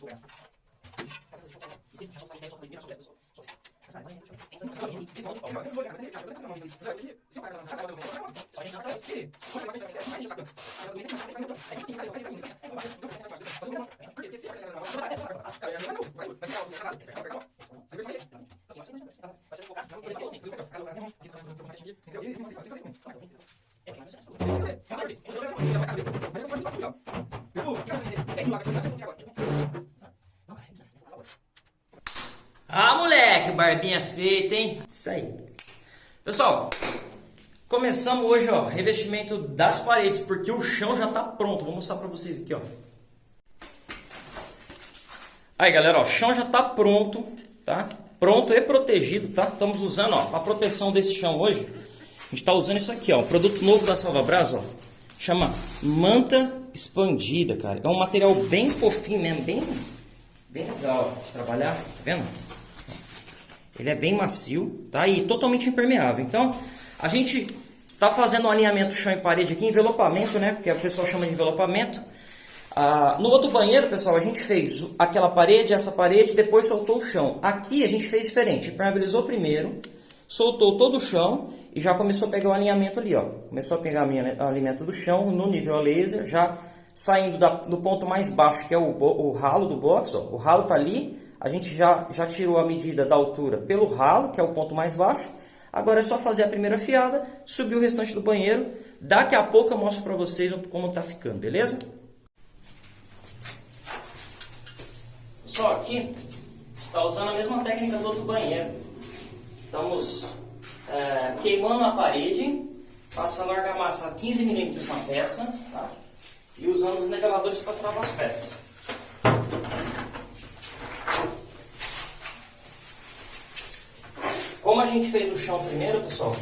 Sobre la естественно, сейчас установляем собственный мир, особенно собственный. Thank you. Ah, moleque, barbinha feita, hein? Isso aí. Pessoal, começamos hoje, ó, revestimento das paredes, porque o chão já tá pronto. Vou mostrar pra vocês aqui, ó. Aí, galera, ó, o chão já tá pronto, tá? Pronto e protegido, tá? Estamos usando, ó, a proteção desse chão hoje. A gente tá usando isso aqui, ó, produto novo da Salva Brás, ó. Chama manta expandida, cara. É um material bem fofinho mesmo, bem, bem legal de trabalhar, tá vendo? Ele é bem macio, tá? E totalmente impermeável. Então, a gente tá fazendo um alinhamento chão e parede aqui, envelopamento, né? Que o pessoal chama de envelopamento. Ah, no outro banheiro, pessoal, a gente fez aquela parede, essa parede, depois soltou o chão. Aqui a gente fez diferente, impermeabilizou primeiro, soltou todo o chão e já começou a pegar o alinhamento ali, ó. Começou a pegar o alinhamento do chão no nível a laser, já saindo da, do ponto mais baixo, que é o, o ralo do box, ó. O ralo tá ali, a gente já, já tirou a medida da altura pelo ralo, que é o ponto mais baixo. Agora é só fazer a primeira fiada, subir o restante do banheiro. Daqui a pouco eu mostro para vocês como tá ficando, beleza? Só aqui, está usando a mesma técnica do outro banheiro. Estamos é, queimando a parede, passando argamassa a 15 milímetros na peça, tá? e usando os niveladores para travar as peças. Como a gente fez o chão primeiro, pessoal,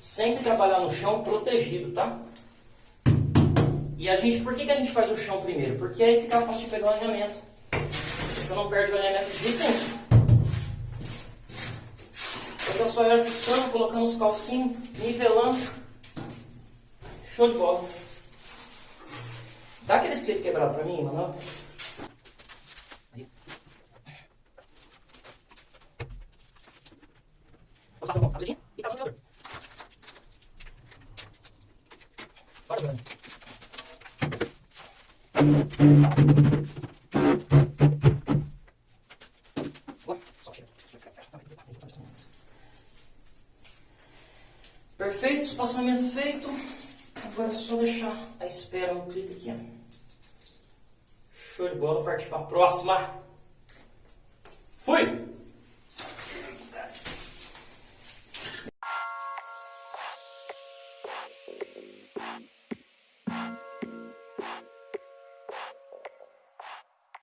sempre trabalhar no chão protegido, tá? E a gente, por que, que a gente faz o chão primeiro? Porque aí fica fácil de pegar o alinhamento. Você não perde o alinhamento de jeito nenhum. É só ir ajustando, colocando os calcinhos, nivelando. Show de bola. Dá aquele clipe quebrado pra mim, mano. Passar a mão rapidinho e tá no nivelador. Bora, Bruno. Perfeito, espaçamento feito. Agora é só deixar a espera no clipe aqui. Show de bola, partir para a próxima. Fui!